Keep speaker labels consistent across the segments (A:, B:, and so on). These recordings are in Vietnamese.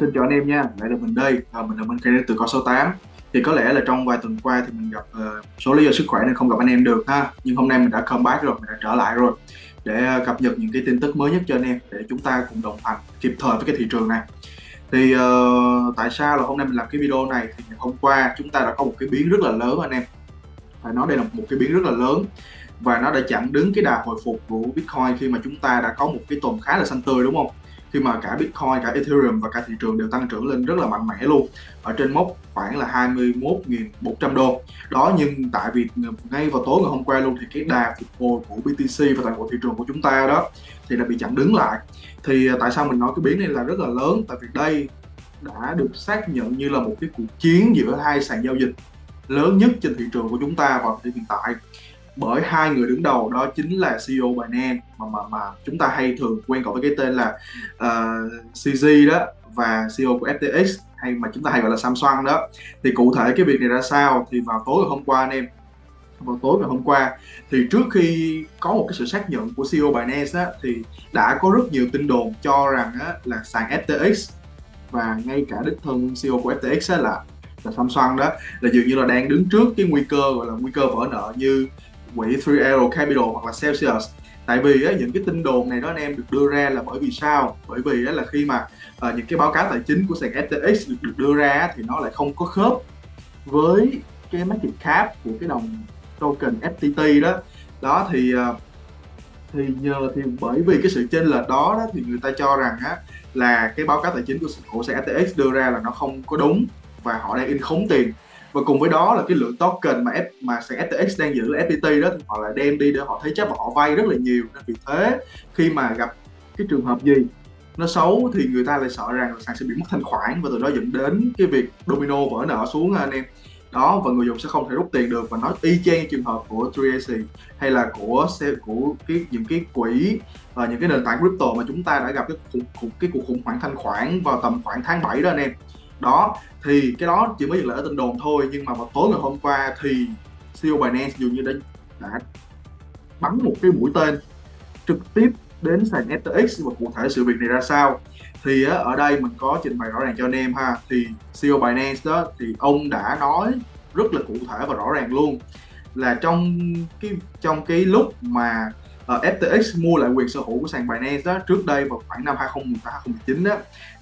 A: xin chào anh em nha, lại là mình đây, à, mình là bên Kay từ con số 8 Thì có lẽ là trong vài tuần qua thì mình gặp uh, số lý do sức khỏe nên không gặp anh em được ha. Nhưng hôm nay mình đã comeback rồi, mình đã trở lại rồi Để uh, cập nhật những cái tin tức mới nhất cho anh em Để chúng ta cùng đồng hành kịp thời với cái thị trường này. Thì uh, tại sao là hôm nay mình làm cái video này? Thì hôm qua chúng ta đã có một cái biến rất là lớn anh em. Phải nói đây là một cái biến rất là lớn và nó đã chặn đứng cái đà hồi phục của Bitcoin khi mà chúng ta đã có một cái tuần khá là xanh tươi đúng không? Khi mà cả Bitcoin, cả Ethereum và cả thị trường đều tăng trưởng lên rất là mạnh mẽ luôn ở trên mốc khoảng là 21.100 đô. Đó nhưng tại vì ngay vào tối ngày hôm qua luôn thì cái đà phục hồi của BTC và toàn bộ thị trường của chúng ta đó thì đã bị chặn đứng lại. Thì à, tại sao mình nói cái biến này là rất là lớn? Tại vì đây đã được xác nhận như là một cái cuộc chiến giữa hai sàn giao dịch lớn nhất trên thị trường của chúng ta vào thời điểm hiện tại bởi hai người đứng đầu đó chính là CEO Binance mà mà mà chúng ta hay thường quen gọi với cái tên là ờ, uh, CZ đó và CEO của FTX hay mà chúng ta hay gọi là Samsung đó. Thì cụ thể cái việc này ra sao thì vào tối ngày hôm qua anh em vào tối ngày hôm qua thì trước khi có một cái sự xác nhận của CEO Binance á, thì đã có rất nhiều tin đồn cho rằng á, là sàn FTX và ngay cả đích thân CEO của FTX á, là là Samsung đó là dường như là đang đứng trước cái nguy cơ gọi là nguy cơ vỡ nợ như quỹ 3Arrow Capital hoặc là Celsius. Tại vì á, những cái tin đồn này đó anh em được đưa ra là bởi vì sao? Bởi vì á, là khi mà à, những cái báo cáo tài chính của sàn FTX được, được đưa ra thì nó lại không có khớp với cái market cap của cái đồng token FTT đó. Đó thì ờ, thì nhờ thì bởi vì cái sự chênh lệch đó, đó thì người ta cho rằng á là cái báo cáo tài chính của của sàn FTX đưa ra là nó không có đúng và họ đang in khống tiền và cùng với đó là cái lượng token mà F, mà sàn FTX đang giữ là FPT đó thì họ lại đem đi để họ thế chấp và họ vay rất là nhiều. Nên vì thế khi mà gặp cái trường hợp gì nó xấu thì người ta lại sợ rằng là sàn sẽ bị mất thanh khoản và từ đó dẫn đến cái việc domino vỡ nợ xuống anh em. Đó và người dùng sẽ không thể rút tiền được. Và nó y chang trường hợp của Tracy hay là của của cái những cái quỹ và những cái nền tảng crypto mà chúng ta đã gặp cái cuộc cái cuộc khủng hoảng thanh khoản vào tầm khoảng tháng 7 đó anh em đó, thì cái đó chỉ mới dừng lại ở tin đồn thôi, nhưng mà vào tối ngày hôm qua thì CEO Binance dường như đã đã bắn một cái mũi tên trực tiếp đến sàn FTX và cụ thể sự việc này ra sao. Thì ở đây mình có trình bày rõ ràng cho anh em ha. Thì CEO Binance đó, thì ông đã nói rất là cụ thể và rõ ràng luôn là trong cái trong cái lúc mà Ờ, uh, FTX mua lại quyền sở hữu của sàn Binance đó trước đây vào khoảng năm 2018 2019 đó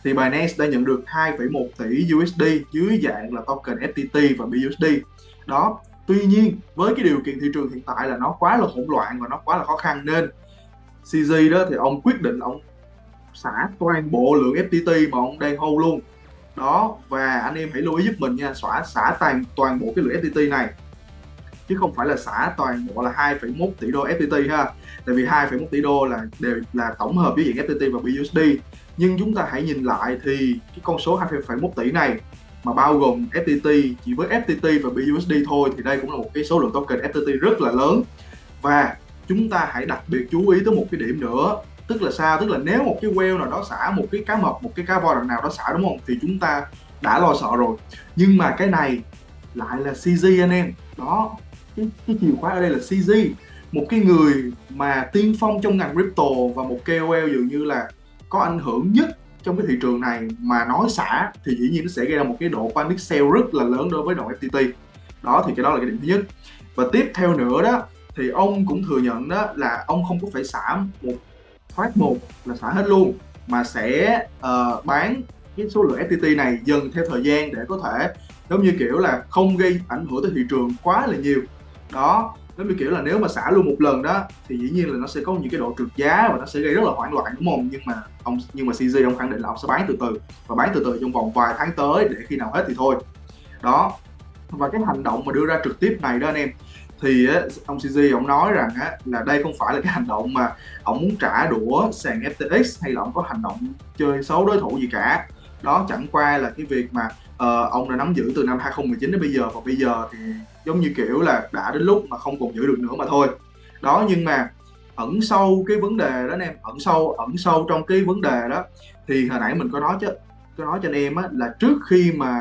A: thì Binance đã nhận được 2,1 tỷ USD dưới dạng là token FTT và BUSD đó tuy nhiên với cái điều kiện thị trường hiện tại là nó quá là hỗn loạn và nó quá là khó khăn nên CZ đó thì ông quyết định ông xả toàn bộ lượng FTT mà ông đang hold luôn. Đó và anh em hãy lưu ý giúp mình nha xóa xả toàn toàn bộ cái lượng FTT này chứ không phải là xả toàn bộ là 2,1 tỷ đô FTT ha. Tại vì 2,1 tỷ đô là đều là tổng hợp với diện FTT và BUSD nhưng chúng ta hãy nhìn lại thì cái con số 2,1 tỷ này mà bao gồm FTT chỉ với FTT và BUSD thôi thì đây cũng là một cái số lượng token FTT rất là lớn. Và chúng ta hãy đặc biệt chú ý tới một cái điểm nữa tức là sao? Tức là nếu một cái whale nào đó xả một cái cá mập một cái cá voi nào đó xả đúng không? Thì chúng ta đã lo sợ rồi. Nhưng mà cái này lại là CZ anh em đó cái, cái chìa khóa ở đây là CZ một cái người mà tiên phong trong ngành crypto và một KOL dường như là có ảnh hưởng nhất trong cái thị trường này mà nói xả thì dĩ nhiên nó sẽ gây ra một cái độ panic sell rất là lớn đối với đồng FTT đó thì cái đó là cái điểm thứ nhất. Và tiếp theo nữa đó thì ông cũng thừa nhận đó là ông không có phải xả một thoát một là xả hết luôn mà sẽ uh, bán cái số lượng FTT này dần theo thời gian để có thể giống như kiểu là không gây ảnh hưởng tới thị trường quá là nhiều đó giống như kiểu là nếu mà xả luôn một lần đó thì dĩ nhiên là nó sẽ có những cái độ trượt giá và nó sẽ gây rất là hoảng loạn đúng không? Nhưng mà ông nhưng mà CZ ông khẳng định là ông sẽ bán từ từ và bán từ từ trong vòng vài tháng tới để khi nào hết thì thôi. Đó và cái hành động mà đưa ra trực tiếp này đó anh em thì ông CZ ông nói rằng á, là đây không phải là cái hành động mà ông muốn trả đũa sàn FTX hay là ông có hành động chơi xấu đối thủ gì cả đó chẳng qua là cái việc mà uh, ông đã nắm giữ từ năm 2019 đến bây giờ và bây giờ thì giống như kiểu là đã đến lúc mà không còn giữ được nữa mà thôi. Đó nhưng mà ẩn sâu cái vấn đề đó anh em ẩn sâu ẩn sâu trong cái vấn đề đó thì hồi nãy mình có nói chứ có nói cho anh em á, là trước khi mà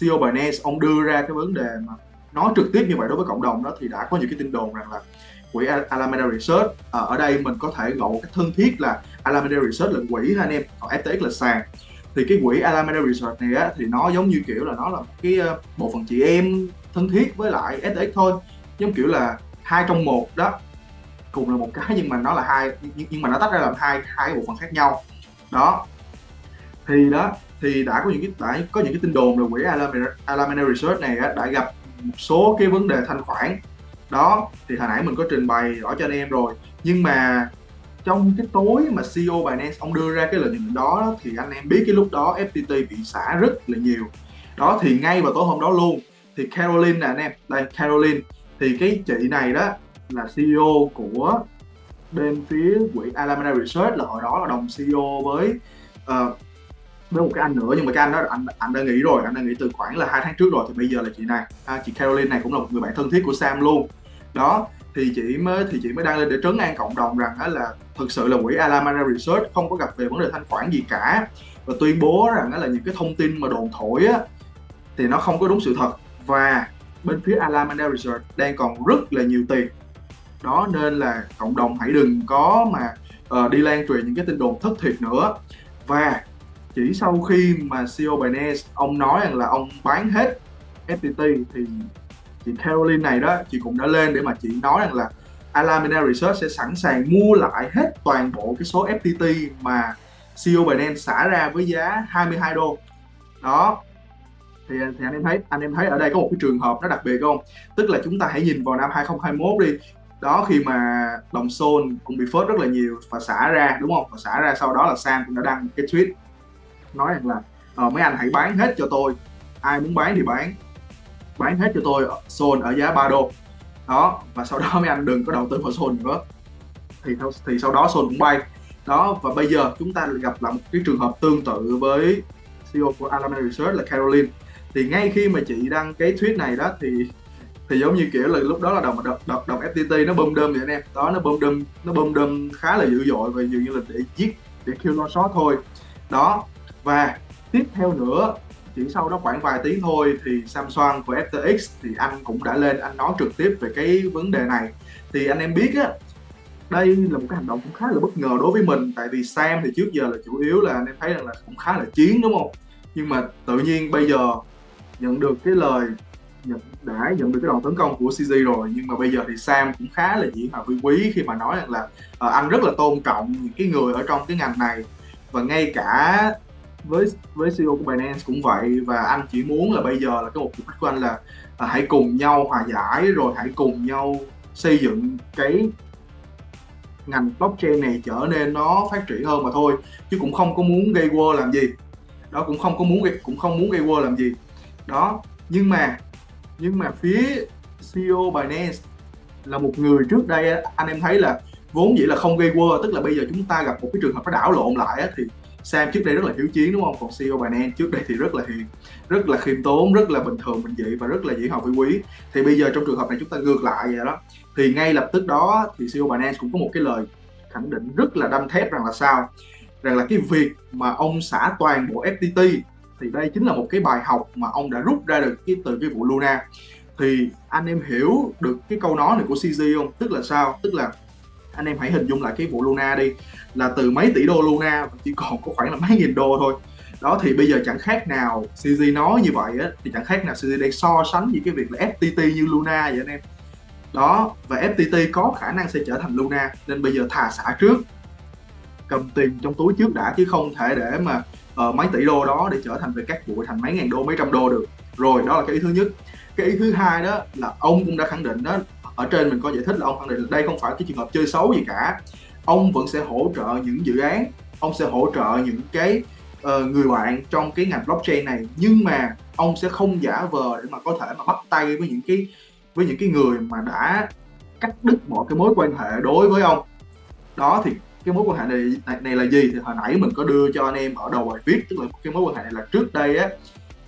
A: CEO Binance ông đưa ra cái vấn đề mà nói trực tiếp như vậy đối với cộng đồng đó thì đã có những cái tin đồn rằng là quỹ Alameda Research à, ở đây mình có thể gọi cái thân thiết là Alameda Research là quỹ ha anh em còn FTX là sàn thì cái quỹ Alameda Research này á thì nó giống như kiểu là nó là cái ờ, bộ phận chị em thân thiết với lại STX thôi. Giống kiểu là hai trong một đó cùng là một cái nhưng mà nó là hai nhưng, nhưng mà nó tách ra làm hai hai bộ phận khác nhau. Đó. Thì đó thì đã có những cái đã có những cái tin đồn là quỹ Alameda, Alameda Research này đã gặp một số cái vấn đề thanh khoản. Đó thì hồi nãy mình có trình bày rõ cho anh em rồi. Nhưng mà trong cái tối mà CEO Binance ông đưa ra cái lợi nhuận đó thì anh em biết cái lúc đó FTT bị xả rất là nhiều. Đó thì ngay vào tối hôm đó luôn thì Caroline nè anh em đây Caroline. Thì cái chị này đó là CEO của bên phía quỹ Alameda Research là hồi đó là đồng CEO với uh, với một cái anh nữa nhưng mà cái anh đó anh anh đã nghĩ rồi anh đã nghĩ từ khoảng là hai tháng trước rồi thì bây giờ là chị này. À, chị Caroline này cũng là một người bạn thân thiết của Sam luôn. Đó thì chị mới thì chị mới đăng lên để trấn an cộng đồng rằng đó là thực sự là quỹ Alameda Research không có gặp về vấn đề thanh khoản gì cả. Và tuyên bố rằng đó là những cái thông tin mà đồn thổi á thì nó không có đúng sự thật. Và bên phía Alameda Research đang còn rất là nhiều tiền. Đó nên là cộng đồng hãy đừng có mà uh, đi lan truyền những cái tin đồn thất thiệt nữa. Và chỉ sau khi mà CEO Binance ông nói rằng là ông bán hết FPT thì chị Caroline này đó chị cũng đã lên để mà chị nói rằng là Alameda Research sẽ sẵn sàng mua lại hết toàn bộ cái số FTT mà CEO Binance xả ra với giá 22 đô. Đó. Thì, thì anh em thấy anh em thấy ở đây có một cái trường hợp nó đặc biệt không? Tức là chúng ta hãy nhìn vào năm 2021 đi. Đó khi mà đồng Sol cũng bị phớt rất là nhiều và xả ra đúng không? Và xả ra sau đó là Sam cũng đã đăng cái tweet nói rằng là ờ, mấy anh hãy bán hết cho tôi. Ai muốn bán thì bán bán hết cho tôi Sol ở giá 3 đô. Đó và sau đó mấy anh đừng có đầu tư vào Sol nữa. Thì thì sau đó Sol cũng bay. Đó và bây giờ chúng ta gặp lại một cái trường hợp tương tự với CEO của Alameda Research là Caroline. Thì ngay khi mà chị đăng cái tweet này đó thì thì giống như kiểu là lúc đó là đồng đồng đồng, đồng FTT nó bơm đơm vậy anh em. Đó nó bơm đơm nó bơm đơm khá là dữ dội và dường như là để giết để kêu lo short thôi. Đó và tiếp theo nữa chỉ sau đó khoảng vài tiếng thôi thì Samsung của FTX thì anh cũng đã lên anh nói trực tiếp về cái vấn đề này. Thì anh em biết á đây là một cái hành động cũng khá là bất ngờ đối với mình tại vì Sam thì trước giờ là chủ yếu là anh em thấy rằng là cũng khá là chiến đúng không? Nhưng mà tự nhiên bây giờ nhận được cái lời nhận đã nhận được cái đòn tấn công của CZ rồi nhưng mà bây giờ thì Sam cũng khá là dĩ hòa vi quý khi mà nói rằng là uh, anh rất là tôn trọng những cái người ở trong cái ngành này. Và ngay cả với với CEO của Binance cũng vậy và anh chỉ muốn là bây giờ là cái mục đích của anh là là hãy cùng nhau hòa giải rồi hãy cùng nhau xây dựng cái ngành blockchain này trở nên nó phát triển hơn mà thôi. Chứ cũng không có muốn gây war làm gì. Đó, cũng không có muốn cũng không muốn gây war làm gì. Đó, nhưng mà nhưng mà phía CEO Binance là một người trước đây anh em thấy là vốn dĩ là không gây war tức là bây giờ chúng ta gặp một cái trường hợp nó đảo lộn lại thì Sam trước đây rất là hiếu chiến, đúng không? Còn CEO Binance trước đây thì rất là hiền, rất là khiêm tốn, rất là bình thường, bình dị và rất là dễ học với quý. Thì bây giờ trong trường hợp này chúng ta ngược lại vậy đó, thì ngay lập tức đó thì CEO Binance cũng có một cái lời khẳng định rất là đâm thép rằng là sao? Rằng là cái việc mà ông xả toàn bộ FTT thì đây chính là một cái bài học mà ông đã rút ra được cái từ cái vụ Luna. Thì anh em hiểu được cái câu nói này của CZ không? Tức là sao? Tức là anh em hãy hình dung lại cái vụ Luna đi là từ mấy tỷ đô Luna chỉ còn có khoảng là mấy nghìn đô thôi. Đó thì bây giờ chẳng khác nào CG nói như vậy á thì chẳng khác nào CG đang so sánh với cái việc là FTT như Luna vậy anh em. Đó và FTT có khả năng sẽ trở thành Luna nên bây giờ thà xả trước. Cầm tiền trong túi trước đã chứ không thể để mà uh, mấy tỷ đô đó để trở thành về các bụi thành mấy ngàn đô mấy trăm đô được. Rồi đó là cái ý thứ nhất. Cái ý thứ hai đó là ông cũng đã khẳng định đó ở trên mình có giải thích là ông khẳng định là đây không phải cái trường hợp chơi xấu gì cả. Ông vẫn sẽ hỗ trợ những dự án ông sẽ hỗ trợ những cái uh, người bạn trong cái ngành blockchain này. Nhưng mà ông sẽ không giả vờ để mà có thể mà bắt tay với những cái với những cái người mà đã cắt đứt mọi cái mối quan hệ đối với ông. Đó thì cái mối quan hệ này, này này là gì? Thì hồi nãy mình có đưa cho anh em ở đầu bài viết tức là cái mối quan hệ này là trước đây á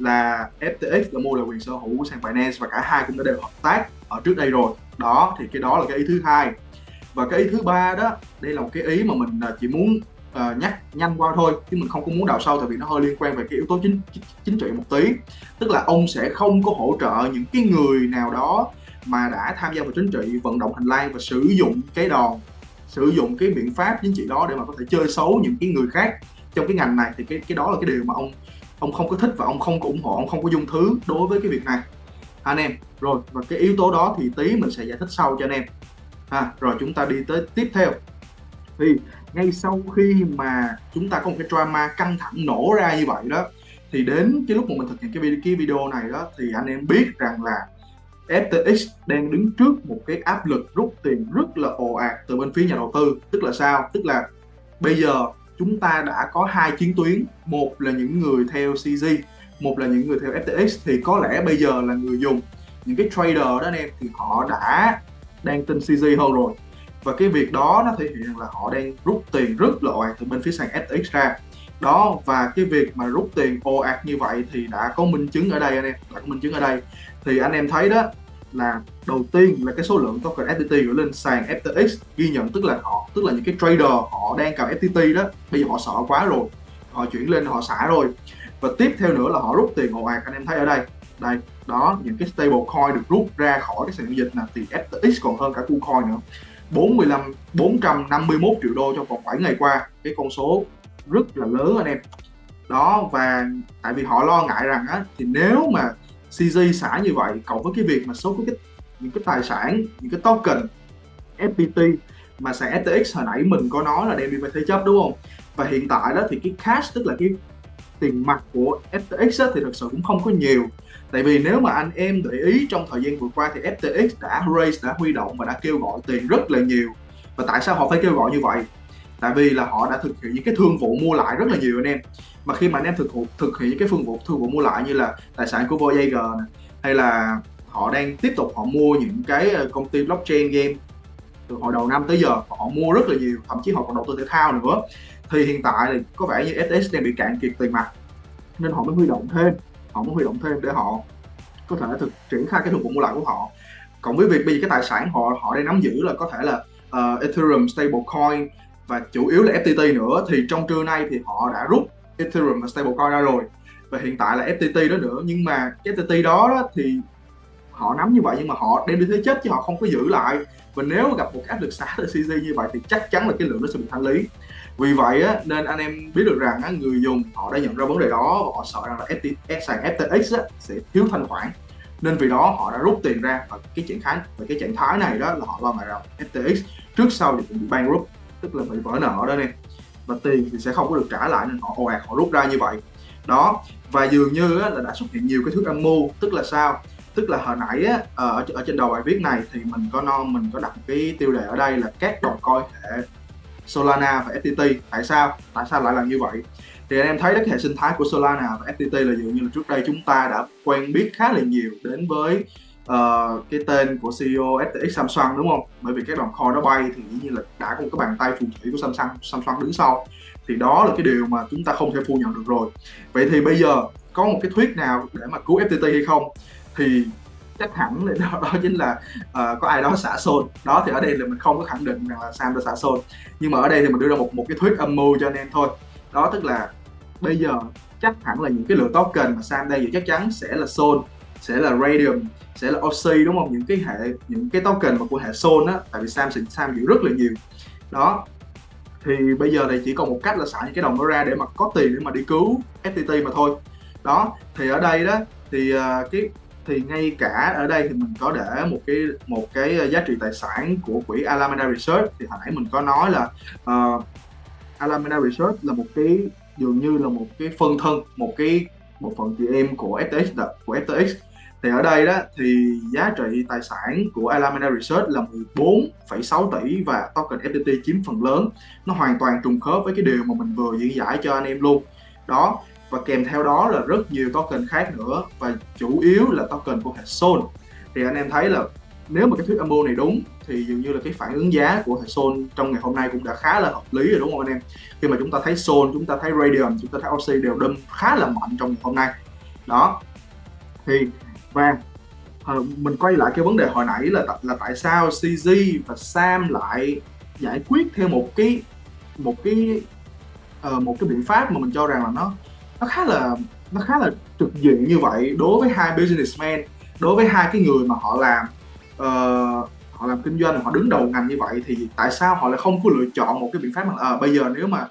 A: là FTX đã mua lại quyền sở hữu của sàn Binance và cả hai cũng đã đều hợp tác ở trước đây rồi. Đó thì cái đó là cái ý thứ hai. Và cái ý thứ ba đó đây là một cái ý mà mình à, chỉ muốn uh, nhắc nhanh qua thôi chứ mình không có muốn đào sâu tại vì nó hơi liên quan về cái yếu tố chính chính trị một tí. Tức là ông sẽ không có hỗ trợ những cái người nào đó mà đã tham gia vào chính trị vận động hành lang và sử dụng cái đòn sử dụng cái biện pháp chính trị đó để mà có thể chơi xấu những cái người khác trong cái ngành này. Thì cái cái đó là cái điều mà ông ông không có thích và ông không có ủng hộ ông không có dung thứ đối với cái việc này. Anh em. Rồi và cái yếu tố đó thì tí mình sẽ giải thích sau cho anh em. Ha rồi chúng ta đi tới tiếp theo. Thì ngay sau khi mà chúng ta có một cái drama căng thẳng nổ ra như vậy đó thì đến cái lúc mà mình thực hiện cái video, cái video này đó thì anh em biết rằng là FTX đang đứng trước một cái áp lực rút tiền rất là ồ ạt từ bên phía nhà đầu tư. Tức là sao? Tức là bây giờ chúng ta đã có hai chiến tuyến. Một là những người theo CZ một là những người theo FTX thì có lẽ bây giờ là người dùng. Những cái trader đó anh em, thì họ đã đang tin CZ hơn rồi. Và cái việc đó nó thể hiện là họ đang rút tiền rất là ồ ạt từ bên phía sàn FTX ra. Đó, và cái việc mà rút tiền ồ ạt như vậy thì đã có minh chứng ở đây anh em. Đã có minh chứng ở đây. Thì anh em thấy đó là đầu tiên là cái số lượng token FTT gửi lên sàn FTX ghi nhận, tức là họ, tức là những cái trader họ đang cầm FTT đó, bây giờ họ sợ quá rồi, họ chuyển lên họ xả rồi. Và tiếp theo nữa là họ rút tiền ồ ạt, anh em thấy ở đây. Đây, đó, những cái stable coin được rút ra khỏi cái sàn giao dịch là thì FTX còn hơn cả KuCoin nữa. 45 451 triệu đô trong vòng 7 ngày qua. Cái con số rất là lớn, anh em. Đó, và tại vì họ lo ngại rằng á, thì nếu mà CZ xả như vậy cộng với cái việc mà số cái những cái tài sản những cái token FPT mà sàn FTX hồi nãy mình có nói là đem đi về thế chấp đúng không? Và hiện tại đó thì cái cash tức là cái tiền mặt của FTX á, thì thật sự cũng không có nhiều. Tại vì nếu mà anh em để ý trong thời gian vừa qua thì FTX đã raise đã huy động và đã kêu gọi tiền rất là nhiều. Và tại sao họ phải kêu gọi như vậy? Tại vì là họ đã thực hiện những cái thương vụ mua lại rất là nhiều anh em. Mà khi mà anh em thực thực hiện những cái phương vụ thương vụ mua lại như là tài sản của Voyager này, hay là họ đang tiếp tục họ mua những cái ờ, công ty blockchain game từ hồi đầu năm tới giờ họ mua rất là nhiều thậm chí họ còn đầu tư thể thao nữa. Thì hiện tại thì có vẻ như FTX đang bị cạn kiệt tiền mặt nên họ mới huy động thêm họ mới huy động thêm để họ có thể thực triển khai cái thương vụ mua lại của họ. Cộng với việc bây giờ cái tài sản họ họ đang nắm giữ là có thể là uh, Ethereum stablecoin và chủ yếu là FTT nữa. Thì trong trưa nay thì họ đã rút Ethereum và stablecoin ra rồi. Và hiện tại là FTT đó nữa. Nhưng mà cái FTT đó, đó thì họ nắm như vậy nhưng mà họ đem đi thế chấp chứ họ không có giữ lại. Và nếu gặp một áp lực xả từ CZ như vậy thì chắc chắn là cái lượng nó sẽ bị thanh lý. Vì vậy á, nên anh em biết được rằng á, người dùng họ đã nhận ra vấn đề đó và họ sợ rằng là FT, sàn FTX á, sẽ thiếu thanh khoản. Nên vì đó họ đã rút tiền ra. Và cái trạng thái và cái trạng thái này đó là họ lo ngại rằng FTX trước sau thì cũng bị bankrupt tức là bị vỡ nợ đó nè và tiền thì sẽ không có được trả lại nên họ ồ ạt họ rút ra như vậy. Đó và dường như á, là đã xuất hiện nhiều cái thuyết âm mưu. Tức là sao? Tức là hồi nãy á, ờ, ở, ở trên đầu bài viết này thì mình có non mình có đặt cái tiêu đề ở đây là các đồng coi hệ Solana và FTT tại sao? Tại sao lại làm như vậy? Thì anh em thấy đó cái hệ sinh thái của Solana và FTT là dường như là trước đây chúng ta đã quen biết khá là nhiều đến với uh, cái tên của CEO FTX Samsung đúng không? Bởi vì các đoàn coin nó bay thì dĩ nhiên là đã có một cái bàn tay phù thủy của Samsung Samsung đứng sau. Thì đó là cái điều mà chúng ta không thể phủ nhận được rồi. Vậy thì bây giờ có một cái thuyết nào để mà cứu FTT hay không? Thì chắc hẳn là đó, đó chính là uh, có ai đó xả xôn. Đó thì ở đây là mình không có khẳng định rằng là Sam đã xả xôn. Nhưng mà ở đây thì mình đưa ra một một cái thuyết âm mưu cho anh em thôi. Đó tức là bây giờ chắc hẳn là những cái lượng token mà Sam đây thì chắc chắn sẽ là xôn sẽ là Radium sẽ là Oxy đúng không? Những cái hệ những cái token mà của hệ Sol á tại vì Sam Sam giữ rất là nhiều. Đó. Thì bây giờ này chỉ còn một cách là xả những cái đồng đó ra để mà có tiền để mà đi cứu FTT mà thôi. Đó. Thì ở đây đó thì uh, cái thì ngay cả ở đây thì mình có để một cái một cái giá trị tài sản của quỹ Alameda Research. Thì hồi nãy mình có nói là uh, Alameda Research là một cái dường như là một cái phân thân một cái một phần chị em của FTX là của FTX thì ở đây đó thì giá trị tài sản của Alameda Research là 14,6 tỷ và token FTT chiếm phần lớn. Nó hoàn toàn trùng khớp với cái điều mà mình vừa diễn giải cho anh em luôn. Đó và kèm theo đó là rất nhiều token khác nữa và chủ yếu là token của hệ Sol. Thì anh em thấy là nếu mà cái thuyết âm mưu này đúng thì dường như là cái phản ứng giá của hệ Sol trong ngày hôm nay cũng đã khá là hợp lý rồi đúng không anh em? Khi mà chúng ta thấy Sol chúng ta thấy Radium chúng ta thấy Oxy đều đâm khá là mạnh trong ngày hôm nay. Đó thì và uh, mình quay lại cái vấn đề hồi nãy là là tại sao CZ và Sam lại giải quyết theo một cái một cái uh, một cái biện pháp mà mình cho rằng là nó nó khá là nó khá là trực diện như vậy đối với hai businessman đối với hai cái người mà họ làm uh, họ làm kinh doanh họ đứng đầu ngành như vậy thì tại sao họ lại không có lựa chọn một cái biện pháp mà à, bây giờ nếu mà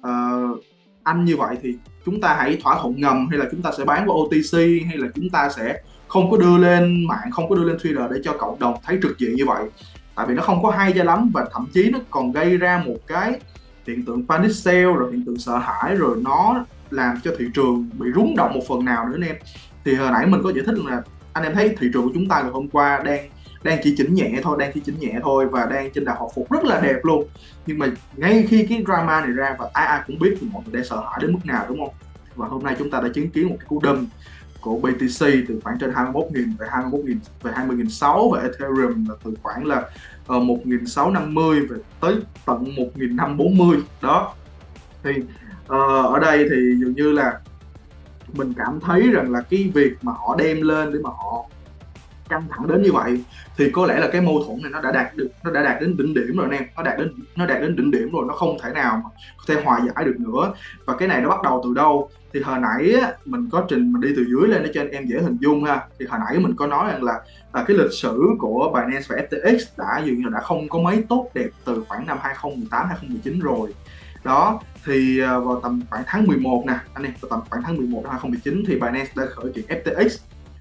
A: uh, anh như vậy thì chúng ta hãy thỏa thuận ngầm hay là chúng ta sẽ bán qua OTC hay là chúng ta sẽ không có đưa lên mạng, không có đưa lên Twitter để cho cộng đồng thấy trực diện như vậy. Tại vì nó không có hay cho lắm và thậm chí nó còn gây ra một cái hiện tượng panic sale, rồi hiện tượng sợ hãi, rồi nó làm cho thị trường bị rúng động một phần nào nữa anh em. Thì hồi nãy mình có giải thích là, anh em thấy thị trường của chúng ta ngày hôm qua đang đang chỉ chỉnh nhẹ thôi, đang chỉ chỉnh nhẹ thôi và đang trên đà hồi phục rất là đẹp luôn. Nhưng mà ngay khi cái drama này ra và ai ai cũng biết thì mọi người đang sợ hãi đến mức nào, đúng không? Và hôm nay chúng ta đã chứng kiến một cái cú đâm của BTC từ khoảng trên 21.000 về 21.000 về 20.600 và Ethereum là từ khoảng là ờ, uh, 1.650 về tới tận 1.540 đó. Thì uh, ở đây thì dường như là mình cảm thấy rằng là cái việc mà họ đem lên để mà họ căng thẳng đến như vậy thì có lẽ là cái mâu thuẫn này nó đã đạt được nó đã đạt đến đỉnh điểm rồi anh em. Nó đạt đến nó đạt đến đỉnh điểm rồi nó không thể nào mà có thể hòa giải được nữa. Và cái này nó bắt đầu từ đâu? Thì hồi nãy mình có trình mình đi từ dưới lên để cho anh em dễ hình dung ha. Thì hồi nãy mình có nói rằng là, là cái lịch sử của Binance và FTX đã dường như đã không có mấy tốt đẹp từ khoảng năm 2018 2019 rồi. Đó thì à, vào tầm khoảng tháng 11 nè anh em vào tầm khoảng tháng 11 năm 2019 thì Binance đã khởi kiện FTX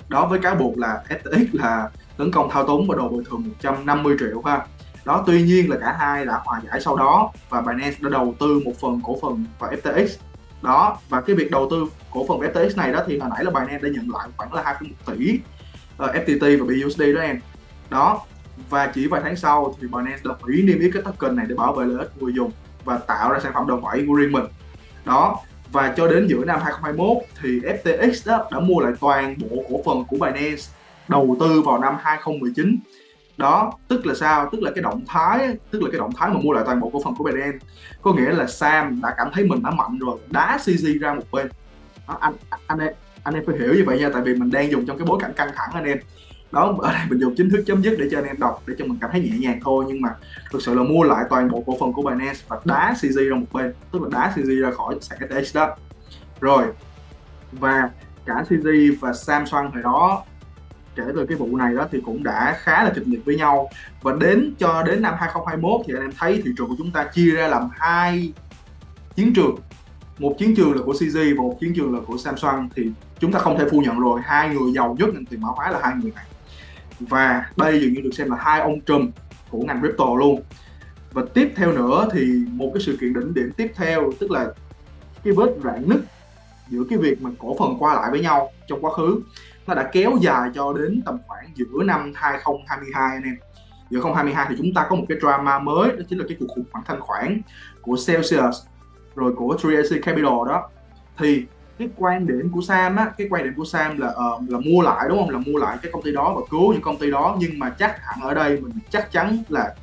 A: đó với cáo buộc là FTX là tấn công thao túng và đòi bồi thường 150 triệu ha. Đó tuy nhiên là cả hai đã hòa giải sau đó và Binance đã đầu tư một phần cổ phần vào FTX đó và cái việc đầu tư cổ phần vào FTX này đó thì hồi nãy là Binance đã nhận lại khoảng là 2,1 tỷ ờ, uh, FTT và BUSD đó em. Đó và chỉ vài tháng sau thì Binance đã hủy niêm yết cái token này để bảo vệ lợi ích người dùng và tạo ra sản phẩm đồng bảy của riêng mình. Đó và cho đến giữa năm 2021 thì FTX đó đã mua lại toàn bộ cổ phần của Binance đầu tư vào năm 2019 đó tức là sao? Tức là cái động thái tức là cái động thái mà mua lại toàn bộ cổ phần của Binance. Có nghĩa là Sam đã cảm thấy mình đã mạnh rồi đá CZ ra một bên. Đó, anh anh em anh em phải hiểu như vậy nha tại vì mình đang dùng trong cái bối cảnh căng thẳng anh em đó, ở đây mình dùng chính thức chấm dứt để cho anh em đọc, để cho mình cảm thấy nhẹ nhàng thôi. Nhưng mà thực sự là mua lại toàn bộ cổ phần của Binance và đá CZ ra một bên. Tức là đá CZ ra khỏi sàn FTX đó. Rồi, và cả CZ và Samsung hồi đó, kể từ cái vụ này đó thì cũng đã khá là kịch liệt với nhau. Và đến cho đến năm 2021 thì anh em thấy thị trường của chúng ta chia ra làm hai chiến trường. Một chiến trường là của CZ và một chiến trường là của Samsung. Thì chúng ta không thể phủ nhận rồi, hai người giàu nhất ngành tiền mã hóa là hai người này và đây dường như được xem là hai ông trùm của ngành crypto luôn. Và tiếp theo nữa thì một cái sự kiện đỉnh điểm tiếp theo, tức là cái vết rạn nứt giữa cái việc mà cổ phần qua lại với nhau trong quá khứ, nó đã kéo dài cho đến tầm khoảng giữa năm 2022 anh em. Giữa 2022 thì chúng ta có một cái drama mới, đó chính là cái cuộc khủng hoảng thanh khoản của Celsius rồi của 3AC Capital đó. Thì cái quan điểm của Sam á cái quan điểm của Sam là uh, là mua lại đúng không? Là mua lại cái công ty đó và cứu những công ty đó. Nhưng mà chắc hẳn ở đây mình chắc chắn là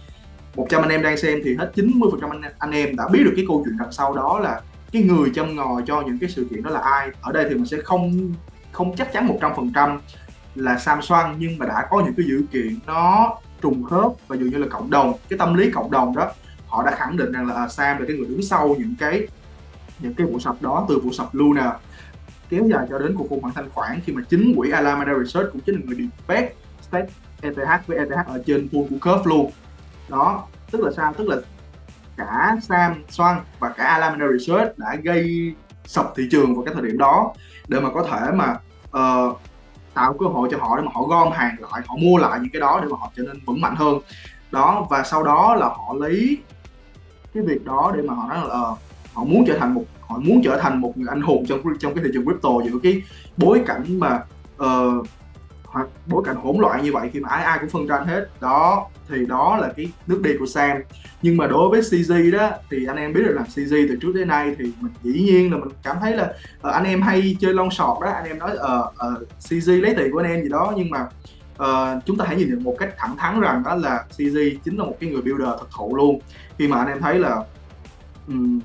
A: 100 anh em đang xem thì hết 90 phần trăm anh, anh em đã biết được cái câu chuyện đằng sau đó là cái người châm ngòi cho những cái sự kiện đó là ai. Ở đây thì mình sẽ không không chắc chắn 100 phần trăm là Samsung nhưng mà đã có những cái dữ kiện nó trùng khớp và dường như là cộng đồng cái tâm lý cộng đồng đó họ đã khẳng định rằng là à, Sam là cái người đứng sau những cái những cái vụ sập đó từ vụ sập Luna kéo dài cho đến cuộc khủng hoảng thanh khoản khi mà chính quỹ Alameda Research cũng chính là người debate stake ETH với ETH ở trên pool của curve luôn. Đó tức là sao? Tức là cả Sam Swan và cả Alameda Research đã gây sập thị trường vào cái thời điểm đó để mà có thể mà uh, tạo cơ hội cho họ để mà họ gom hàng lại họ mua lại những cái đó để mà họ trở nên vững mạnh hơn. Đó và sau đó là họ lấy cái việc đó để mà họ nói là uh, họ muốn trở thành một họ muốn trở thành một người anh hùng trong trong cái thị trường crypto giữa cái bối cảnh mà ờ, uh, hoặc bối cảnh hỗn loạn như vậy khi mà ai ai cũng phân tranh hết. Đó thì đó là cái nước đi của Sam. Nhưng mà đối với CZ đó thì anh em biết được là CZ từ trước tới nay thì mình dĩ nhiên là mình cảm thấy là uh, anh em hay chơi long sọt đó. Anh em nói ờ, uh, uh, CZ lấy tiền của anh em gì đó. Nhưng mà uh, chúng ta hãy nhìn được một cách thẳng thắn rằng đó là CZ chính là một cái người builder thật thụ luôn. Khi mà anh em thấy là um,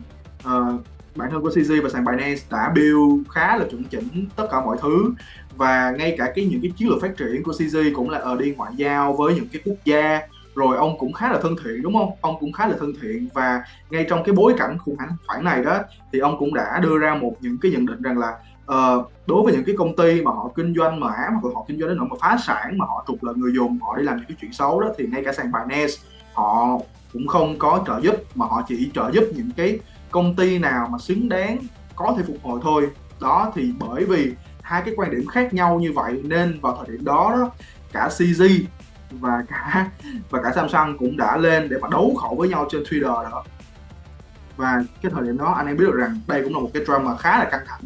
A: uh, bản thân của CZ và sàn Binance đã build khá là chuẩn chỉnh tất cả mọi thứ. Và ngay cả cái những cái chiến lược phát triển của CZ cũng là ở đi ngoại giao với những cái quốc gia. Rồi ông cũng khá là thân thiện đúng không? Ông cũng khá là thân thiện và ngay trong cái bối cảnh khủng hoảng khoản này đó thì ông cũng đã đưa ra một những cái nhận định rằng là uh, đối với những cái công ty mà họ kinh doanh mà hoặc họ kinh doanh đến nỗi mà phá sản mà họ trục lợi người dùng họ đi làm những cái chuyện xấu đó thì ngay cả sàn Binance họ cũng không có trợ giúp mà họ chỉ trợ giúp những cái công ty nào mà xứng đáng có thể phục hồi thôi. Đó thì bởi vì hai cái quan điểm khác nhau như vậy nên vào thời điểm đó, đó cả CG và cả và cả Samsung cũng đã lên để mà đấu khẩu với nhau trên Twitter đó. Và cái thời điểm đó anh em biết được rằng đây cũng là một cái drama khá là căng thẳng.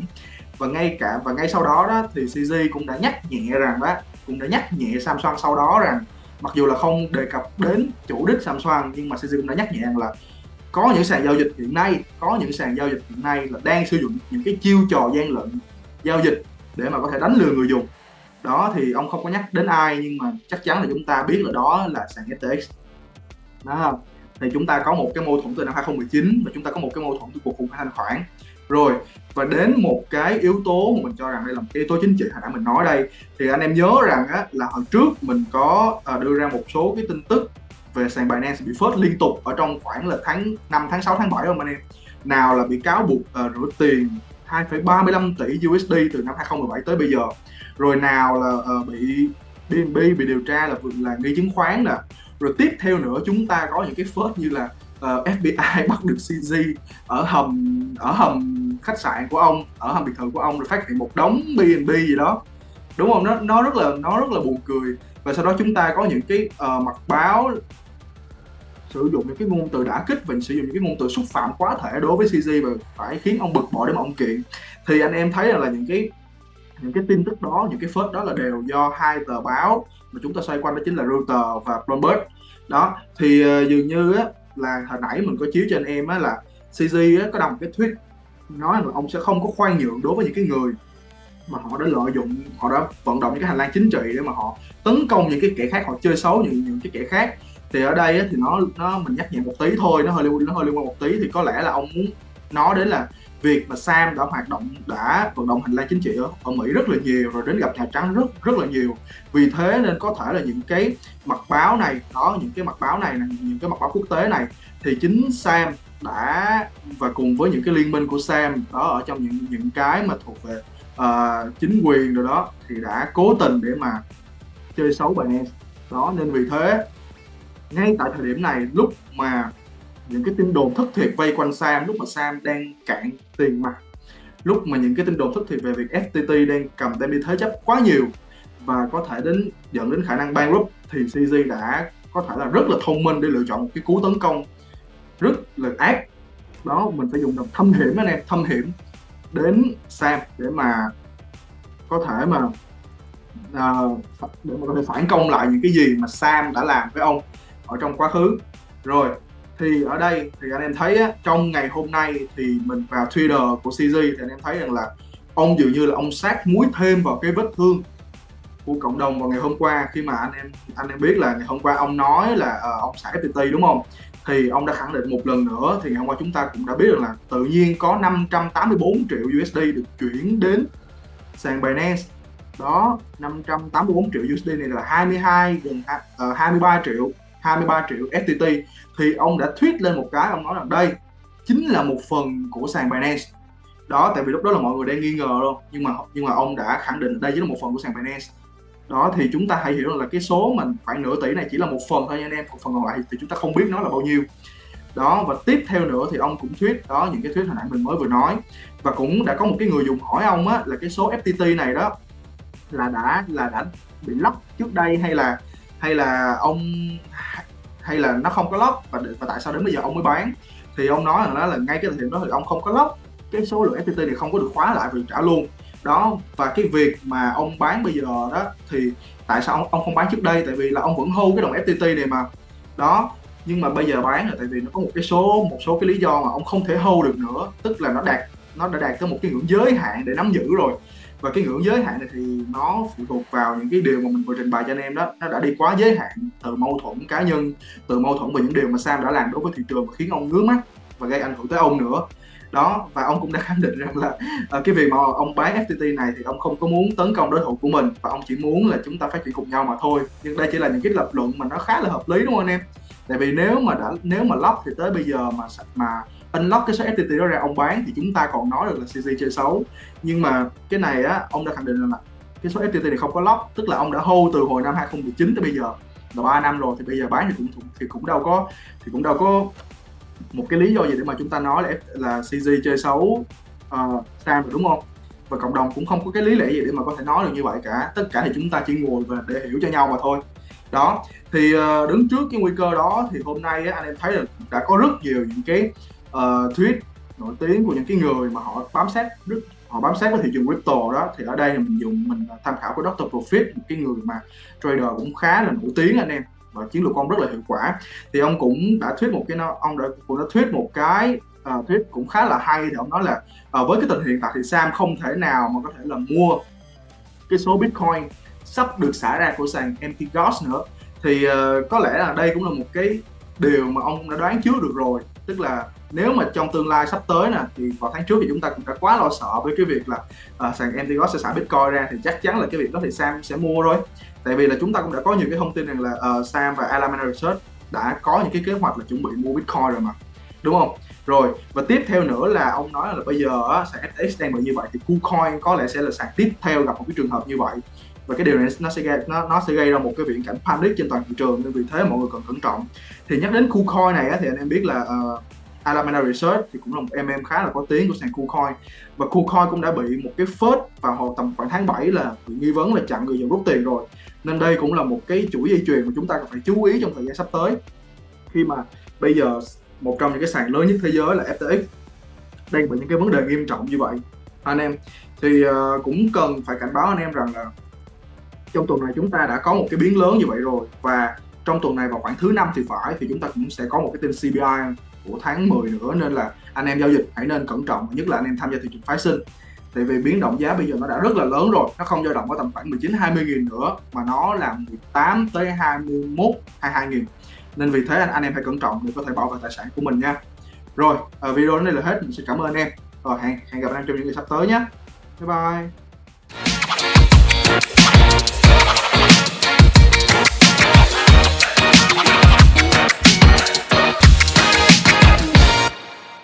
A: Và ngay cả và ngay sau đó đó thì CG cũng đã nhắc nhẹ rằng đó cũng đã nhắc nhẹ Samsung sau đó rằng mặc dù là không đề cập đến chủ đích Samsung nhưng mà CG cũng đã nhắc nhẹ rằng là có những sàn giao dịch hiện nay có những sàn giao dịch hiện nay là đang sử dụng những cái chiêu trò gian lận giao dịch để mà có thể đánh lừa người dùng. Đó thì ông không có nhắc đến ai nhưng mà chắc chắn là chúng ta biết là đó là sàn FTX đó. Thì chúng ta có một cái mâu thuẫn từ năm 2019 và chúng ta có một cái mâu thuẫn từ cuộc khủng hoảng thanh khoản. Rồi và đến một cái yếu tố mà mình cho rằng đây là một cái yếu tố chính trị hồi nãy mình nói đây thì anh em nhớ rằng á, là hồi trước mình có ờ, đưa ra một số cái tin tức về sàn Binance bị phớt liên tục ở trong khoảng là tháng 5 tháng 6 tháng 7 không anh em? Nào là bị cáo buộc uh, rửa tiền 2,35 tỷ USD từ năm 2017 tới bây giờ. Rồi nào là uh, bị BNB bị điều tra là là nghi chứng khoán nè. Rồi tiếp theo nữa chúng ta có những cái phớt như là ờ, uh, FBI bắt được CZ ở hầm ở hầm khách sạn của ông ở hầm biệt thự của ông rồi phát hiện một đống BNB gì đó. Đúng không? Nó nó rất là nó rất là buồn cười. Và sau đó chúng ta có những cái uh, mặt báo sử dụng những cái ngôn từ đã kích mình sử dụng những cái ngôn từ xúc phạm quá thể đối với CG và phải khiến ông bực bội để mà ông kiện. Thì anh em thấy là là những cái những cái tin tức đó những cái phớt đó là đều do hai tờ báo mà chúng ta xoay quanh đó chính là Reuters và Bloomberg. Đó thì uh, dường như á, là hồi nãy mình có chiếu cho anh em á, là CG á, có đọc cái tweet nói là ông sẽ không có khoan nhượng đối với những cái người mà họ đã lợi dụng họ đã vận động những cái hành lang chính trị để mà họ tấn công những cái kẻ khác họ chơi xấu những những cái kẻ khác thì ở đây thì nó nó mình nhắc nhẹ một tí thôi nó hơi liên nó hơi liên quan một tí. Thì có lẽ là ông muốn nói đến là việc mà Sam đã hoạt động đã vận động hành lang chính trị ở, ở Mỹ rất là nhiều rồi đến gặp Nhà Trắng rất rất là nhiều. Vì thế nên có thể là những cái mặt báo này đó những cái mặt báo này những cái mặt báo quốc tế này thì chính Sam đã và cùng với những cái liên minh của Sam đó ở trong những những cái mà thuộc về uh, chính quyền rồi đó thì đã cố tình để mà chơi xấu Binance. Đó nên vì thế ngay tại thời điểm này lúc mà những cái tin đồn thất thiệt vây quanh Sam lúc mà Sam đang cạn tiền mặt lúc mà những cái tin đồn thất thiệt về việc FTT đang cầm đem đi thế chấp quá nhiều và có thể đến dẫn đến khả năng bankrupt thì CG đã có thể là rất là thông minh để lựa chọn một cái cú tấn công rất là ác. Đó mình phải dùng đồng thâm hiểm anh em thâm hiểm đến Sam để mà có thể mà uh, để mà có thể phản công lại những cái gì mà Sam đã làm với ông ở trong quá khứ. Rồi thì ở đây thì anh em thấy á, trong ngày hôm nay thì mình vào Twitter của CG thì anh em thấy rằng là ông dường như là ông sát muối thêm vào cái vết thương của cộng đồng vào ngày hôm qua. Khi mà anh em anh em biết là ngày hôm qua ông nói là uh, ông xả FPT đúng không? Thì ông đã khẳng định một lần nữa thì ngày hôm qua chúng ta cũng đã biết được là tự nhiên có 584 triệu USD được chuyển đến sàn Binance. Đó 584 triệu USD này là 22 gần uh, 23 ờ, triệu. 23 triệu FTT thì ông đã tweet lên một cái ông nói rằng đây, chính là một phần của sàn Binance. Đó, tại vì lúc đó là mọi người đang nghi ngờ luôn, nhưng mà nhưng mà ông đã khẳng định đây chính là một phần của sàn Binance. Đó, thì chúng ta hãy hiểu là cái số mình khoảng nửa tỷ này chỉ là một phần thôi nha anh em, một phần còn lại thì chúng ta không biết nó là bao nhiêu. Đó, và tiếp theo nữa thì ông cũng thuyết đó, những cái thuyết hồi nãy mình mới vừa nói. Và cũng đã có một cái người dùng hỏi ông á, là cái số FTT này đó là đã là đã bị lock trước đây hay là hay là ông hay là nó không có lock và, và tại sao đến bây giờ ông mới bán? Thì ông nói rằng đó là ngay cái thời điểm đó thì ông không có lock. Cái số lượng FPT này không có được khóa lại và trả luôn. Đó và cái việc mà ông bán bây giờ đó thì tại sao ông, ông không bán trước đây? Tại vì là ông vẫn hưu cái đồng FTT này mà. Đó nhưng mà bây giờ bán là tại vì nó có một cái số một số cái lý do mà ông không thể hưu được nữa. Tức là nó đạt nó đã đạt tới một cái ngưỡng giới hạn để nắm giữ rồi và cái ngưỡng giới hạn này thì nó phụ thuộc vào những cái điều mà mình vừa trình bày cho anh em đó. Nó đã đi quá giới hạn từ mâu thuẫn cá nhân từ mâu thuẫn về những điều mà Sam đã làm đối với thị trường và khiến ông ngứa mắt và gây ảnh hưởng tới ông nữa. Đó và ông cũng đã khẳng định rằng là uh, cái việc mà ông bán FTT này thì ông không có muốn tấn công đối thủ của mình và ông chỉ muốn là chúng ta phát triển cùng nhau mà thôi. Nhưng đây chỉ là những cái lập luận mà nó khá là hợp lý đúng không anh em? Tại vì nếu mà đã nếu mà lóc thì tới bây giờ mà mà unlock cái số FTT đó ra ông bán thì chúng ta còn nói được là CC chơi xấu. Nhưng mà cái này á ông đã khẳng định là cái số FTT này không có lock tức là ông đã hold từ hồi năm 2019 tới bây giờ. Là 3 năm rồi thì bây giờ bán thì cũng thì cũng đâu có thì cũng đâu có một cái lý do gì để mà chúng ta nói là là CG chơi xấu ờ, uh, Sam rồi đúng không? Và cộng đồng cũng không có cái lý lẽ gì để mà có thể nói được như vậy cả. Tất cả thì chúng ta chỉ ngồi và để hiểu cho nhau mà thôi. Đó thì uh, đứng trước cái nguy cơ đó thì hôm nay á, anh em thấy là đã có rất nhiều những cái uh, tweet nổi tiếng của những cái người mà họ bám sát rất họ bám sát với thị trường crypto đó thì ở đây mình dùng mình à, tham khảo của Dr. Profit một cái người mà trader cũng khá là nổi tiếng anh em và chiến lược của ông rất là hiệu quả thì ông cũng đã thuyết một cái ông đã cũng đã thuyết một cái à, uh, thuyết cũng khá là hay thì ông nói là uh, với cái tình hiện tại thì Sam không thể nào mà có thể là mua cái số Bitcoin sắp được xả ra của sàn Empty Ghost nữa thì uh, có lẽ là đây cũng là một cái điều mà ông đã đoán trước được rồi tức là nếu mà trong tương lai sắp tới nè thì vào tháng trước thì chúng ta cũng đã quá lo sợ với cái việc là uh, sàn Empty sẽ xả Bitcoin ra thì chắc chắn là cái việc đó thì Sam sẽ mua rồi. Tại vì là chúng ta cũng đã có nhiều cái thông tin rằng là uh, Sam và Alameda Research đã có những cái kế hoạch là chuẩn bị mua Bitcoin rồi mà. Đúng không? Rồi và tiếp theo nữa là ông nói là bây giờ á, sàn FTX đang bị như vậy thì KuCoin có lẽ sẽ là sàn tiếp theo gặp một cái trường hợp như vậy và cái điều này nó sẽ gây nó nó sẽ gây ra một cái viễn cảnh panic trên toàn thị trường nên vì thế mọi người cần cẩn trọng. Thì nhắc đến KuCoin này á, thì anh em biết là uh, Alameda Research thì cũng là một em em khá là có tiếng của sàn KuCoin. Và KuCoin cũng đã bị một cái phớt vào hồi tầm khoảng tháng 7 là bị nghi vấn là chặn người dùng rút tiền rồi. Nên đây cũng là một cái chuỗi dây chuyền mà chúng ta cần phải chú ý trong thời gian sắp tới. Khi mà bây giờ một trong những cái sàn lớn nhất thế giới là FTX đang bị những cái vấn đề nghiêm trọng như vậy. Anh em thì uh, cũng cần phải cảnh báo anh em rằng là trong tuần này chúng ta đã có một cái biến lớn như vậy rồi. Và trong tuần này vào khoảng thứ năm thì phải thì chúng ta cũng sẽ có một cái tin CPI của tháng 10 nữa. Nên là anh em giao dịch hãy nên cẩn trọng nhất là anh em tham gia thị trường phái sinh. Tại vì biến động giá bây giờ nó đã rất là lớn rồi. Nó không dao động ở tầm khoảng 19 20 nghìn nữa mà nó là 18 tới 21 22 nghìn. Nên vì thế anh, anh em hãy cẩn trọng để có thể bảo vệ tài sản của mình nha. Rồi ờ, video đến đây là hết. Mình sẽ cảm ơn anh em. Rồi hẹn hẹn gặp anh em trong những ngày sắp tới nhé. Bye bye.